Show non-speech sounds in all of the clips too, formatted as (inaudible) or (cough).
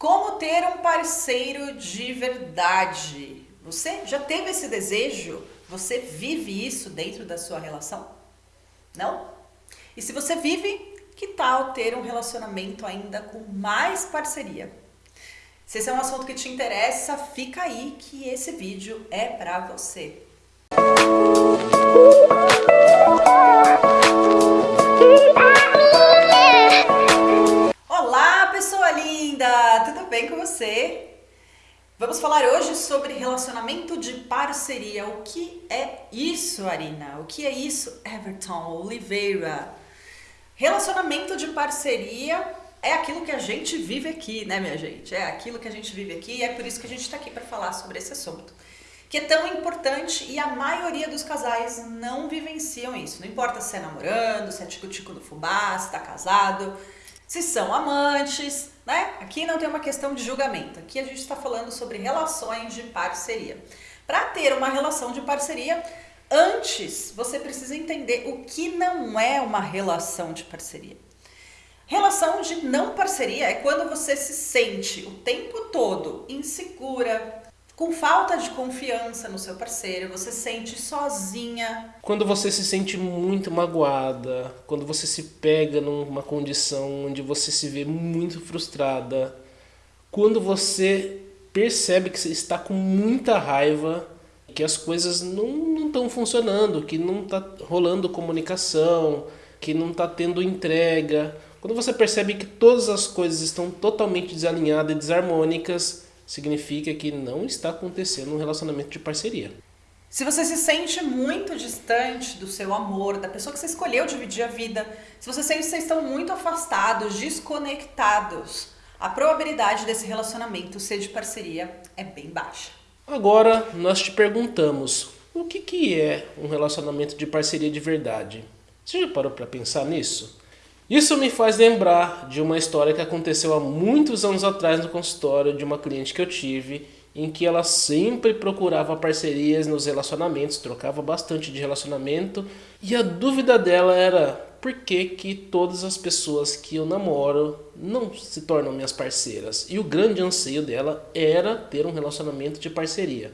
Como ter um parceiro de verdade? Você já teve esse desejo? Você vive isso dentro da sua relação? Não? E se você vive, que tal ter um relacionamento ainda com mais parceria? Se esse é um assunto que te interessa, fica aí que esse vídeo é para você. Olá, bem com você? Vamos falar hoje sobre relacionamento de parceria. O que é isso, Arina? O que é isso, Everton Oliveira? Relacionamento de parceria é aquilo que a gente vive aqui, né, minha gente? É aquilo que a gente vive aqui e é por isso que a gente está aqui para falar sobre esse assunto. Que é tão importante e a maioria dos casais não vivenciam isso. Não importa se é namorando, se é tico-tico do fubá, se está casado, se são amantes, né? Aqui não tem uma questão de julgamento. Aqui a gente está falando sobre relações de parceria. Para ter uma relação de parceria, antes você precisa entender o que não é uma relação de parceria. Relação de não parceria é quando você se sente o tempo todo insegura, com falta de confiança no seu parceiro, você se sente sozinha. Quando você se sente muito magoada, quando você se pega numa condição onde você se vê muito frustrada, quando você percebe que você está com muita raiva, que as coisas não estão funcionando, que não está rolando comunicação, que não está tendo entrega quando você percebe que todas as coisas estão totalmente desalinhadas e desarmônicas, significa que não está acontecendo um relacionamento de parceria. Se você se sente muito distante do seu amor, da pessoa que você escolheu dividir a vida, se você sente que vocês estão muito afastados, desconectados, a probabilidade desse relacionamento ser de parceria é bem baixa. Agora nós te perguntamos, o que, que é um relacionamento de parceria de verdade? Você já parou para pensar nisso? Isso me faz lembrar de uma história que aconteceu há muitos anos atrás no consultório de uma cliente que eu tive, em que ela sempre procurava parcerias nos relacionamentos, trocava bastante de relacionamento, e a dúvida dela era por que, que todas as pessoas que eu namoro não se tornam minhas parceiras. E o grande anseio dela era ter um relacionamento de parceria.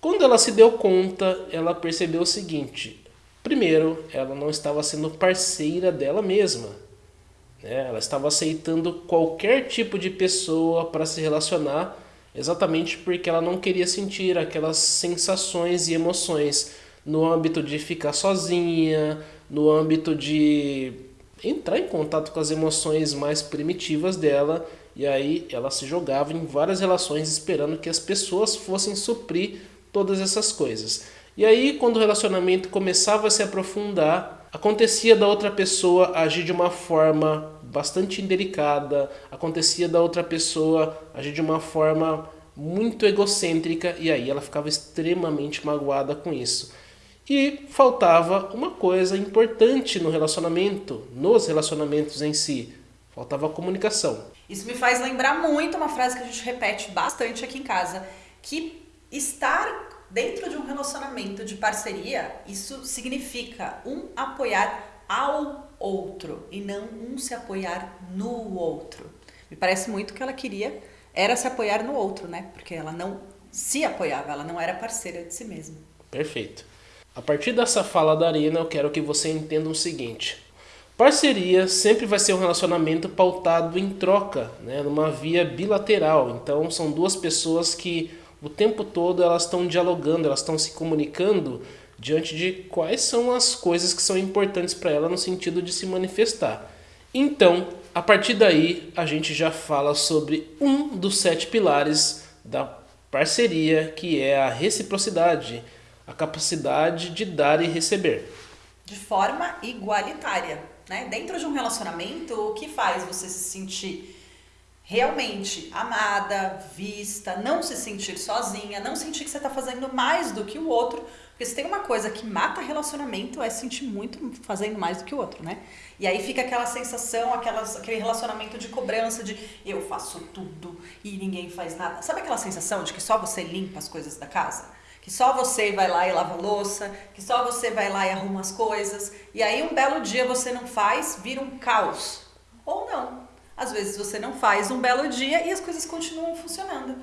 Quando ela se deu conta, ela percebeu o seguinte, Primeiro, ela não estava sendo parceira dela mesma. Né? Ela estava aceitando qualquer tipo de pessoa para se relacionar, exatamente porque ela não queria sentir aquelas sensações e emoções no âmbito de ficar sozinha, no âmbito de entrar em contato com as emoções mais primitivas dela, e aí ela se jogava em várias relações esperando que as pessoas fossem suprir todas essas coisas. E aí, quando o relacionamento começava a se aprofundar, acontecia da outra pessoa agir de uma forma bastante indelicada, acontecia da outra pessoa agir de uma forma muito egocêntrica e aí ela ficava extremamente magoada com isso. E faltava uma coisa importante no relacionamento, nos relacionamentos em si, faltava comunicação. Isso me faz lembrar muito uma frase que a gente repete bastante aqui em casa, que estar dentro de um relacionamento de parceria, isso significa um apoiar ao outro e não um se apoiar no outro. Me parece muito que ela queria era se apoiar no outro, né? Porque ela não se apoiava, ela não era parceira de si mesma. Perfeito. A partir dessa fala da Arina, eu quero que você entenda o seguinte. Parceria sempre vai ser um relacionamento pautado em troca, né? numa via bilateral. Então são duas pessoas que o tempo todo elas estão dialogando, elas estão se comunicando diante de quais são as coisas que são importantes para ela no sentido de se manifestar. Então, a partir daí, a gente já fala sobre um dos sete pilares da parceria, que é a reciprocidade, a capacidade de dar e receber. De forma igualitária. Né? Dentro de um relacionamento, o que faz você se sentir realmente amada, vista, não se sentir sozinha, não sentir que você está fazendo mais do que o outro, porque se tem uma coisa que mata relacionamento é sentir muito fazendo mais do que o outro, né? E aí fica aquela sensação, aquelas, aquele relacionamento de cobrança de eu faço tudo e ninguém faz nada. Sabe aquela sensação de que só você limpa as coisas da casa? Que só você vai lá e lava louça, que só você vai lá e arruma as coisas, e aí um belo dia você não faz, vira um caos. Ou não, às vezes você não faz um belo dia e as coisas continuam funcionando.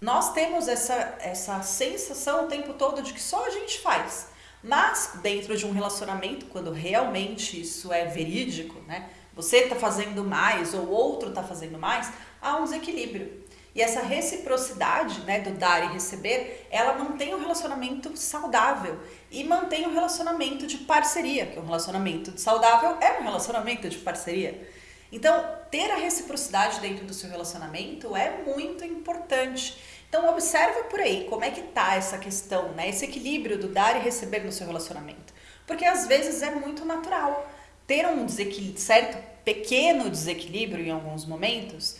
Nós temos essa, essa sensação o tempo todo de que só a gente faz. Mas dentro de um relacionamento, quando realmente isso é verídico, né? Você está fazendo mais ou outro está fazendo mais, há um desequilíbrio. E essa reciprocidade, né, do dar e receber, ela mantém um relacionamento saudável e mantém um relacionamento de parceria, que um relacionamento saudável é um relacionamento de parceria. Então, ter a reciprocidade dentro do seu relacionamento é muito importante. Então, observa por aí como é que tá essa questão, né, esse equilíbrio do dar e receber no seu relacionamento. Porque às vezes é muito natural ter um certo pequeno desequilíbrio em alguns momentos,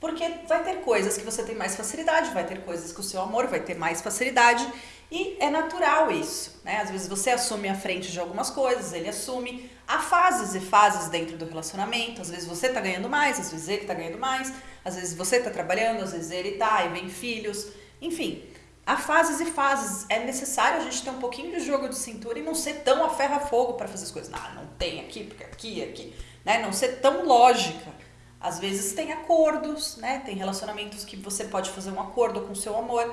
porque vai ter coisas que você tem mais facilidade, vai ter coisas que o seu amor vai ter mais facilidade e é natural isso, né? Às vezes você assume a frente de algumas coisas, ele assume. Há fases e fases dentro do relacionamento, às vezes você tá ganhando mais, às vezes ele tá ganhando mais, às vezes você tá trabalhando, às vezes ele tá, e vem filhos, enfim. Há fases e fases. É necessário a gente ter um pouquinho de jogo de cintura e não ser tão a ferro a fogo para fazer as coisas. Não, não tem aqui, porque aqui, aqui. Né? Não ser tão lógica. Às vezes tem acordos, né? Tem relacionamentos que você pode fazer um acordo com seu amor.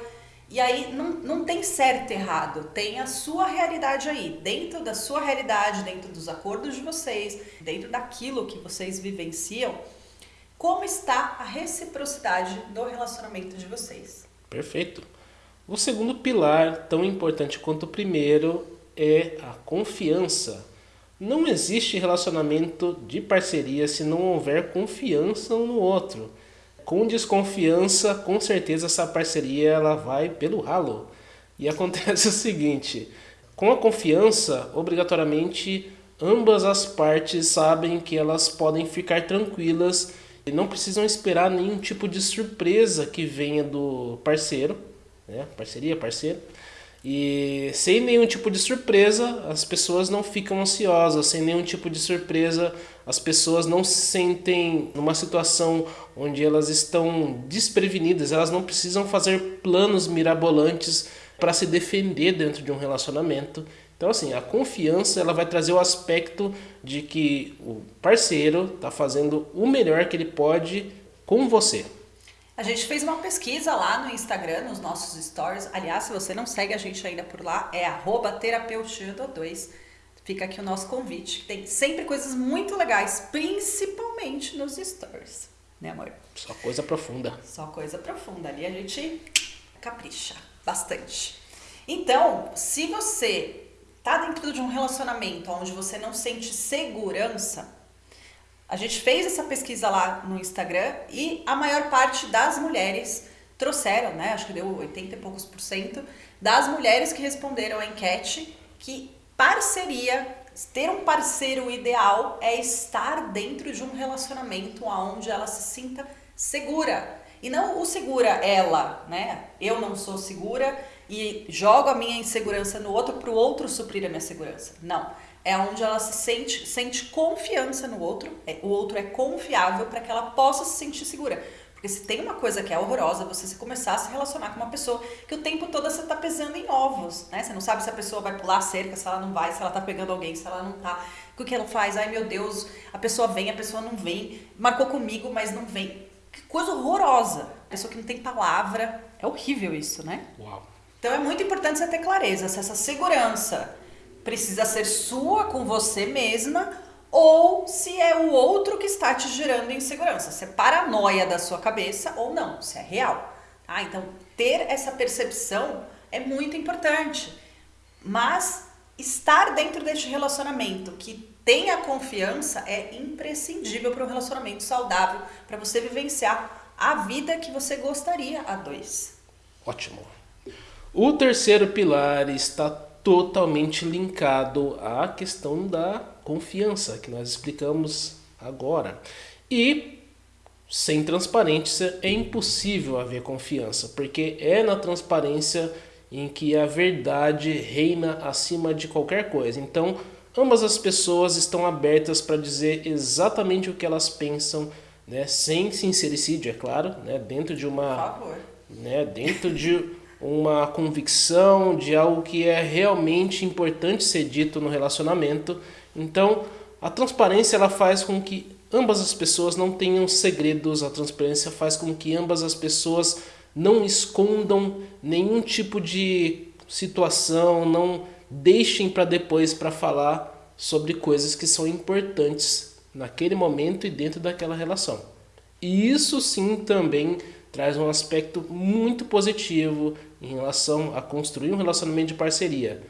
E aí não, não tem certo e errado, tem a sua realidade aí. Dentro da sua realidade, dentro dos acordos de vocês, dentro daquilo que vocês vivenciam, como está a reciprocidade do relacionamento de vocês. Perfeito. O segundo pilar, tão importante quanto o primeiro, é a confiança. Não existe relacionamento de parceria se não houver confiança um no outro. Com desconfiança, com certeza essa parceria ela vai pelo ralo. E (laughs) acontece o seguinte, com a confiança, obrigatoriamente ambas as partes sabem que elas podem ficar tranquilas e não precisam esperar nenhum tipo de surpresa que venha do parceiro, né? Parceria, parceiro e sem nenhum tipo de surpresa, as pessoas não ficam ansiosas, sem nenhum tipo de surpresa, as pessoas não se sentem numa situação onde elas estão desprevenidas, elas não precisam fazer planos mirabolantes para se defender dentro de um relacionamento. Então assim, a confiança ela vai trazer o aspecto de que o parceiro está fazendo o melhor que ele pode com você. A gente fez uma pesquisa lá no Instagram, nos nossos stories. Aliás, se você não segue a gente ainda por lá, é terapeutia2. Fica aqui o nosso convite. Tem sempre coisas muito legais, principalmente nos stories. Né, amor? Só coisa profunda. Só coisa profunda. Ali a gente capricha bastante. Então, se você tá dentro de um relacionamento onde você não sente segurança, a gente fez essa pesquisa lá no Instagram e a maior parte das mulheres trouxeram, né? Acho que deu 80 e poucos por cento das mulheres que responderam a enquete que parceria, ter um parceiro ideal é estar dentro de um relacionamento onde ela se sinta segura. E não o segura ela, né? Eu não sou segura e jogo a minha insegurança no outro para o outro suprir a minha segurança. Não é onde ela se sente, sente confiança no outro, é, o outro é confiável para que ela possa se sentir segura. Porque se tem uma coisa que é horrorosa, você se começar a se relacionar com uma pessoa que o tempo todo você tá pesando em ovos, né? Você não sabe se a pessoa vai pular a cerca, se ela não vai, se ela tá pegando alguém, se ela não tá. O que ela faz? Ai meu Deus, a pessoa vem, a pessoa não vem, marcou comigo, mas não vem. Que coisa horrorosa. Pessoa que não tem palavra. É horrível isso, né? Uau. Então é muito importante você ter clareza, se essa segurança precisa ser sua com você mesma ou se é o outro que está te gerando insegurança, se é paranoia da sua cabeça ou não, se é real. Tá? Então, ter essa percepção é muito importante. Mas estar dentro deste relacionamento que tenha confiança é imprescindível para um relacionamento saudável, para você vivenciar a vida que você gostaria a dois. Ótimo. O terceiro pilar está totalmente linkado à questão da confiança que nós explicamos agora. E sem transparência é impossível haver confiança, porque é na transparência em que a verdade reina acima de qualquer coisa. Então, ambas as pessoas estão abertas para dizer exatamente o que elas pensam, né, sem sincericídio, é claro, né, dentro de uma, né, dentro de uma convicção de algo que é realmente importante ser dito no relacionamento. Então, a transparência ela faz com que ambas as pessoas não tenham segredos, a transparência faz com que ambas as pessoas não escondam nenhum tipo de situação, não deixem para depois para falar sobre coisas que são importantes naquele momento e dentro daquela relação. E isso sim também traz um aspecto muito positivo em relação a construir um relacionamento de parceria.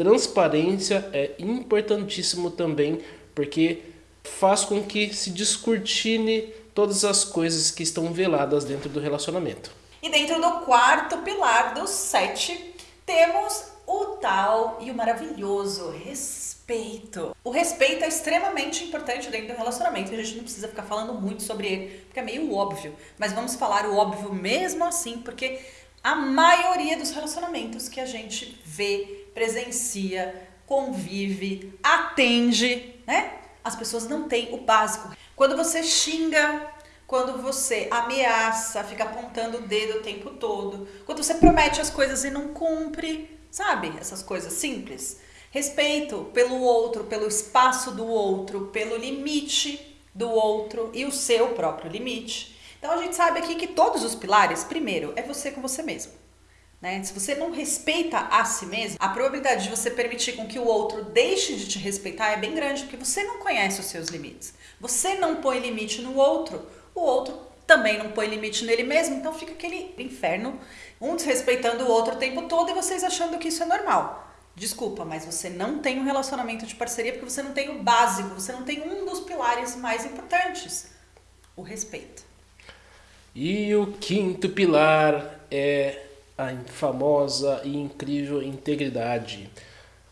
Transparência é importantíssimo também porque faz com que se descortine todas as coisas que estão veladas dentro do relacionamento. E dentro do quarto pilar dos sete, temos o tal e o maravilhoso respeito. O respeito é extremamente importante dentro do relacionamento. A gente não precisa ficar falando muito sobre ele, porque é meio óbvio. Mas vamos falar o óbvio mesmo assim, porque a maioria dos relacionamentos que a gente vê, presencia, convive, atende, né? As pessoas não têm o básico. Quando você xinga, quando você ameaça, fica apontando o dedo o tempo todo, quando você promete as coisas e não cumpre, sabe? Essas coisas simples. Respeito pelo outro, pelo espaço do outro, pelo limite do outro e o seu próprio limite. Então a gente sabe aqui que todos os pilares, primeiro, é você com você mesmo. Né? Se você não respeita a si mesmo, a probabilidade de você permitir com que o outro deixe de te respeitar é bem grande, porque você não conhece os seus limites. Você não põe limite no outro, o outro também não põe limite nele mesmo, então fica aquele inferno, um desrespeitando o outro o tempo todo e vocês achando que isso é normal. Desculpa, mas você não tem um relacionamento de parceria porque você não tem o básico, você não tem um dos pilares mais importantes, o respeito. E o quinto pilar é a famosa e incrível integridade.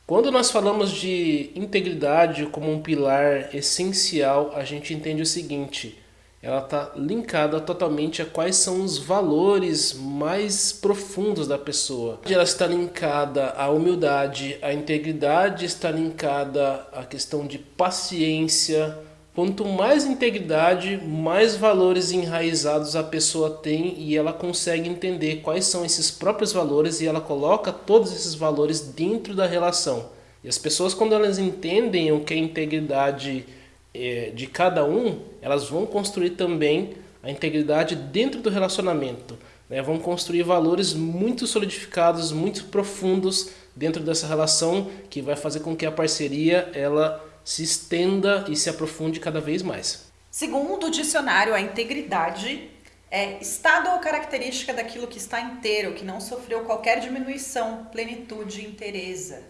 Quando nós falamos de integridade como um pilar essencial, a gente entende o seguinte: ela está linkada totalmente a quais são os valores mais profundos da pessoa. Ela está linkada à humildade, à integridade, está linkada à questão de paciência. Quanto mais integridade, mais valores enraizados a pessoa tem e ela consegue entender quais são esses próprios valores e ela coloca todos esses valores dentro da relação. E as pessoas, quando elas entendem o que é integridade é, de cada um, elas vão construir também a integridade dentro do relacionamento. Né? Vão construir valores muito solidificados, muito profundos dentro dessa relação que vai fazer com que a parceria ela se estenda e se aprofunde cada vez mais. Segundo o dicionário, a integridade é estado ou característica daquilo que está inteiro, que não sofreu qualquer diminuição, plenitude, inteireza.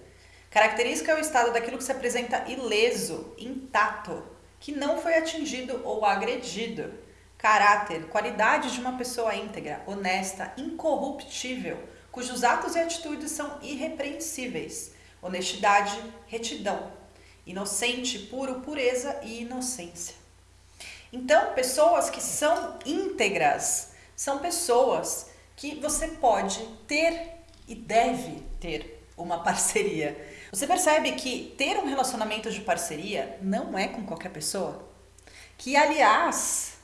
Característica é o estado daquilo que se apresenta ileso, intacto, que não foi atingido ou agredido. Caráter, qualidade de uma pessoa íntegra, honesta, incorruptível, cujos atos e atitudes são irrepreensíveis. Honestidade, retidão. Inocente, puro, pureza e inocência. Então, pessoas que são íntegras são pessoas que você pode ter e deve ter uma parceria. Você percebe que ter um relacionamento de parceria não é com qualquer pessoa? Que, aliás,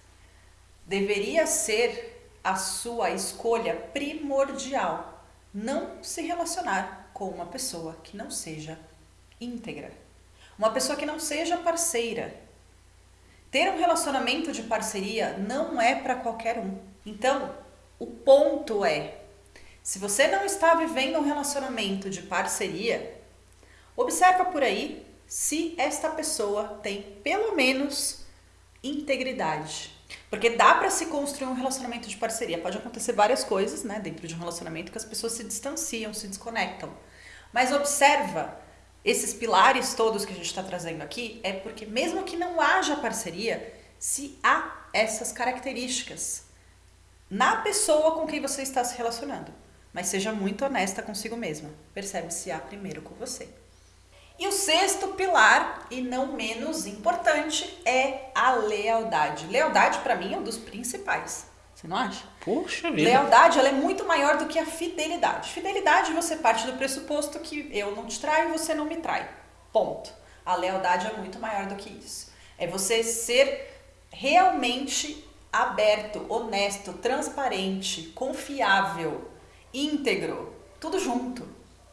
deveria ser a sua escolha primordial não se relacionar com uma pessoa que não seja íntegra, uma pessoa que não seja parceira. Ter um relacionamento de parceria não é para qualquer um. Então, o ponto é: se você não está vivendo um relacionamento de parceria, Observa por aí se esta pessoa tem pelo menos integridade. Porque dá para se construir um relacionamento de parceria. Pode acontecer várias coisas, né, dentro de um relacionamento que as pessoas se distanciam, se desconectam. Mas observa esses pilares todos que a gente está trazendo aqui, é porque mesmo que não haja parceria, se há essas características na pessoa com quem você está se relacionando. Mas seja muito honesta consigo mesma. Percebe se há primeiro com você. E o sexto pilar, e não menos importante, é a lealdade. Lealdade, para mim, é um dos principais. Você não acha? Puxa vida. Lealdade ela é muito maior do que a fidelidade. Fidelidade, você parte do pressuposto que eu não te traio e você não me trai. Ponto. A lealdade é muito maior do que isso. É você ser realmente aberto, honesto, transparente, confiável, íntegro, tudo junto.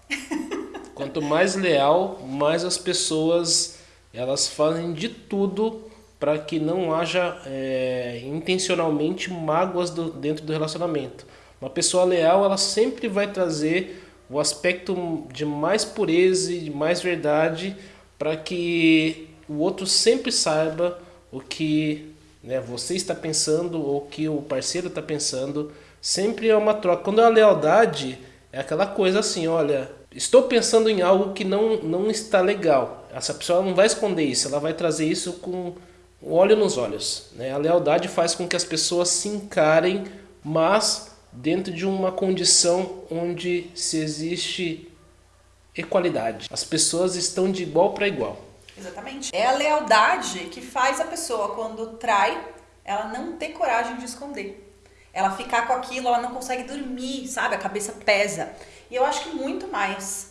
(laughs) Quanto mais leal, mais as pessoas elas fazem de tudo para que não haja é, intencionalmente mágoas do, dentro do relacionamento. Uma pessoa leal, ela sempre vai trazer o aspecto de mais pureza e de mais verdade para que o outro sempre saiba o que né, você está pensando ou o que o parceiro está pensando. Sempre é uma troca. Quando é a lealdade, é aquela coisa assim, olha, estou pensando em algo que não, não está legal. Essa pessoa não vai esconder isso, ela vai trazer isso com o olho nos olhos. Né? A lealdade faz com que as pessoas se encarem, mas dentro de uma condição onde se existe equalidade. As pessoas estão de igual para igual. Exatamente. É a lealdade que faz a pessoa, quando trai, ela não ter coragem de esconder. Ela ficar com aquilo, ela não consegue dormir, sabe? A cabeça pesa. E eu acho que muito mais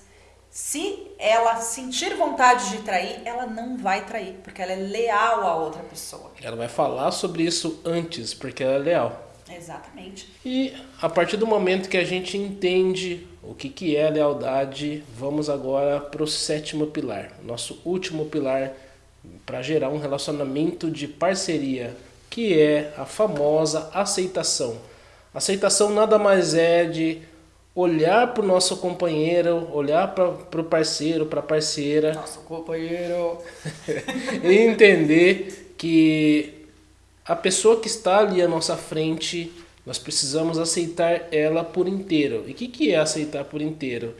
se ela sentir vontade de trair, ela não vai trair, porque ela é leal à outra pessoa. Ela vai falar sobre isso antes, porque ela é leal. Exatamente. E a partir do momento que a gente entende o que, que é lealdade, vamos agora para o sétimo pilar, nosso último pilar para gerar um relacionamento de parceria, que é a famosa aceitação. Aceitação nada mais é de olhar para o nosso companheiro, olhar para o parceiro, para a parceira. Nosso companheiro. (laughs) e entender que a pessoa que está ali à nossa frente, nós precisamos aceitar ela por inteiro. E o que, que é aceitar por inteiro?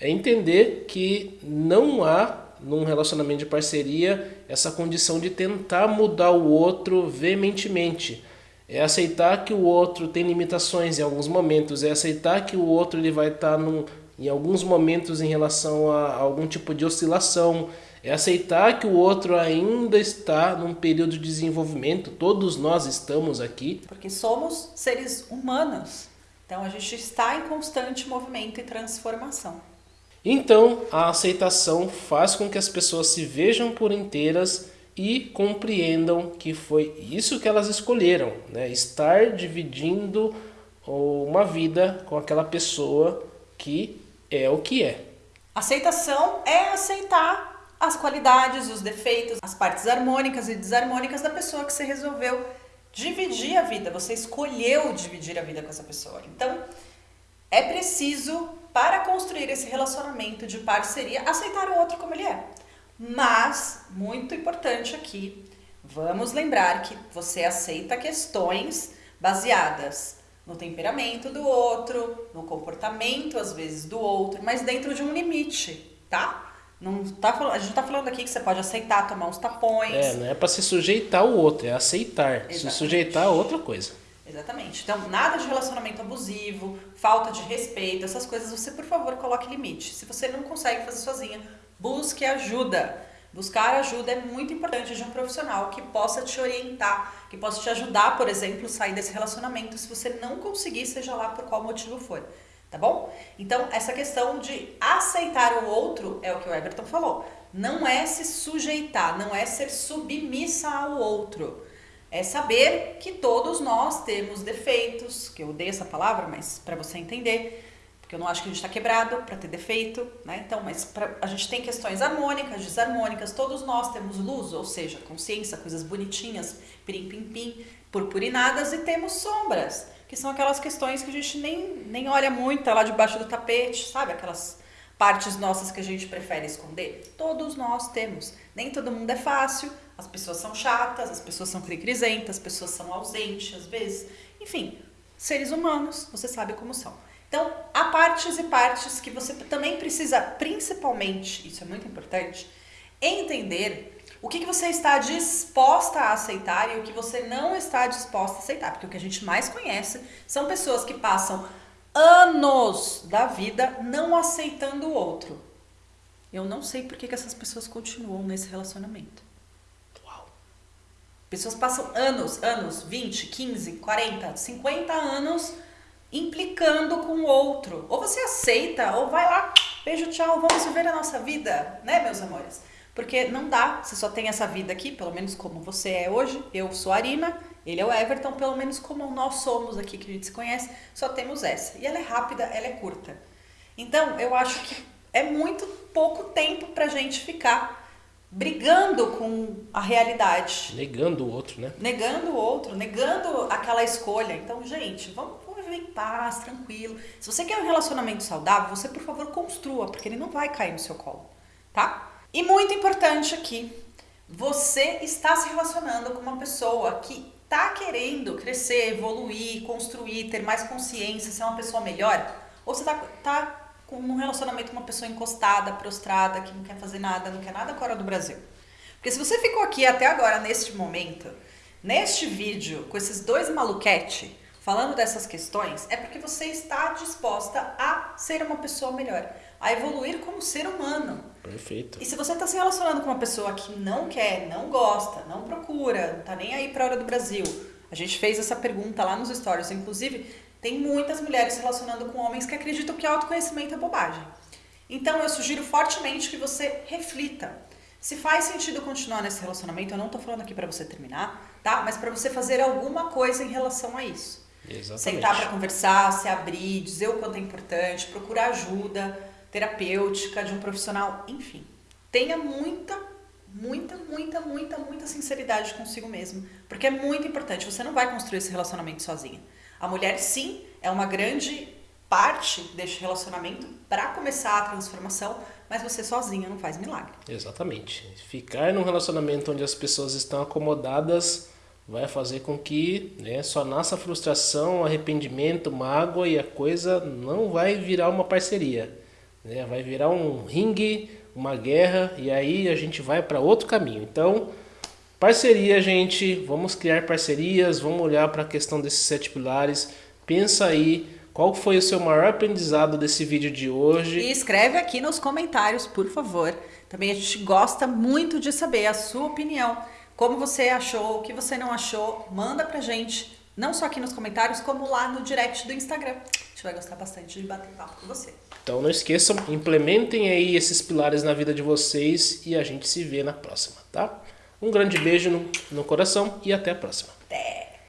É entender que não há num relacionamento de parceria essa condição de tentar mudar o outro veementemente é aceitar que o outro tem limitações em alguns momentos, é aceitar que o outro ele vai estar num, em alguns momentos em relação a algum tipo de oscilação, é aceitar que o outro ainda está num período de desenvolvimento, todos nós estamos aqui. Porque somos seres humanos, então a gente está em constante movimento e transformação. Então, a aceitação faz com que as pessoas se vejam por inteiras e compreendam que foi isso que elas escolheram, né? estar dividindo uma vida com aquela pessoa que é o que é. Aceitação é aceitar as qualidades, os defeitos, as partes harmônicas e desarmônicas da pessoa que você resolveu dividir a vida, você escolheu dividir a vida com essa pessoa. Então, é preciso, para construir esse relacionamento de parceria, aceitar o outro como ele é. Mas, muito importante aqui, vamos lembrar que você aceita questões baseadas no temperamento do outro, no comportamento às vezes do outro, mas dentro de um limite, tá? Não tá, a gente não tá falando aqui que você pode aceitar tomar uns tapões. É, não é para se sujeitar ao outro, é aceitar. Exatamente. Se sujeitar a outra coisa. Exatamente. Então, nada de relacionamento abusivo, falta de respeito, essas coisas, você, por favor, coloque limite. Se você não consegue fazer sozinha, busque ajuda. Buscar ajuda é muito importante de um profissional que possa te orientar, que possa te ajudar, por exemplo, sair desse relacionamento se você não conseguir, seja lá por qual motivo for. Tá bom? Então, essa questão de aceitar o outro é o que o Everton falou. Não é se sujeitar, não é ser submissa ao outro. É saber que todos nós temos defeitos, que eu odeio essa palavra, mas para você entender, porque eu não acho que a gente está quebrado para ter defeito, né? Então, mas pra, a gente tem questões harmônicas, desarmônicas, todos nós temos luz, ou seja, consciência, coisas bonitinhas, pirim pim pim, purpurinadas, e temos sombras, que são aquelas questões que a gente nem, nem olha muito, tá lá debaixo do tapete, sabe? Aquelas partes nossas que a gente prefere esconder. Todos nós temos. Nem todo mundo é fácil, as pessoas são chatas, as pessoas são cricrisentas, as pessoas são ausentes às vezes. Enfim, seres humanos, você sabe como são. Então, há partes e partes que você também precisa, principalmente, isso é muito importante, entender o que, que você está disposta a aceitar e o que você não está disposta a aceitar. Porque o que a gente mais conhece são pessoas que passam anos da vida não aceitando o outro. Eu não sei por que, que essas pessoas continuam nesse relacionamento. Uau. Pessoas passam anos, anos, 20, 15, 40, 50 anos implicando com o outro. Ou você aceita, ou vai lá, beijo, tchau, vamos viver a nossa vida, né, meus amores? Porque não dá, você só tem essa vida aqui, pelo menos como você é hoje. Eu sou a Arina, ele é o Everton, pelo menos como nós somos aqui que a gente se conhece, só temos essa. E ela é rápida, ela é curta. Então, eu acho que é muito pouco tempo pra gente ficar brigando com a realidade. Negando o outro, né? Negando o outro, negando aquela escolha. Então, gente, vamos, vamos viver em paz, tranquilo. Se você quer um relacionamento saudável, você, por favor, construa, porque ele não vai cair no seu colo, tá? E muito importante aqui, você está se relacionando com uma pessoa que tá querendo crescer, evoluir, construir, ter mais consciência, ser uma pessoa melhor, ou você tá, tá com um relacionamento com uma pessoa encostada, prostrada, que não quer fazer nada, não quer nada fora do Brasil. Porque se você ficou aqui até agora, neste momento, neste vídeo, com esses dois maluquete, falando dessas questões, é porque você está disposta a ser uma pessoa melhor, a evoluir como ser humano. Perfeito. E se você está se relacionando com uma pessoa que não quer, não gosta, não procura, não tá nem aí para hora do Brasil, a gente fez essa pergunta lá nos stories, inclusive tem muitas mulheres se relacionando com homens que acreditam que autoconhecimento é bobagem. Então eu sugiro fortemente que você reflita. Se faz sentido continuar nesse relacionamento, eu não tô falando aqui para você terminar, tá? Mas para você fazer alguma coisa em relação a isso. Exatamente. Sentar para conversar, se abrir, dizer o quanto é importante, procurar ajuda terapêutica de um profissional, enfim. Tenha muita, muita, muita, muita, muita sinceridade consigo mesmo, porque é muito importante. Você não vai construir esse relacionamento sozinha. A mulher, sim, é uma grande parte deste relacionamento para começar a transformação, mas você sozinha não faz milagre. Exatamente. Ficar num relacionamento onde as pessoas estão acomodadas vai fazer com que né, só nasça frustração, arrependimento, mágoa e a coisa não vai virar uma parceria. Né? Vai virar um ringue, uma guerra e aí a gente vai para outro caminho. Então, parceria, gente, vamos criar parcerias, vamos olhar para a questão desses sete pilares. Pensa aí qual foi o seu maior aprendizado desse vídeo de hoje. E escreve aqui nos comentários, por favor. Também a gente gosta muito de saber a sua opinião. Como você achou, o que você não achou, manda pra gente. Não só aqui nos comentários, como lá no direct do Instagram. A gente vai gostar bastante de bater papo com você. Então não esqueçam, implementem aí esses pilares na vida de vocês e a gente se vê na próxima, tá? Um grande beijo no, no coração e até a próxima. Até!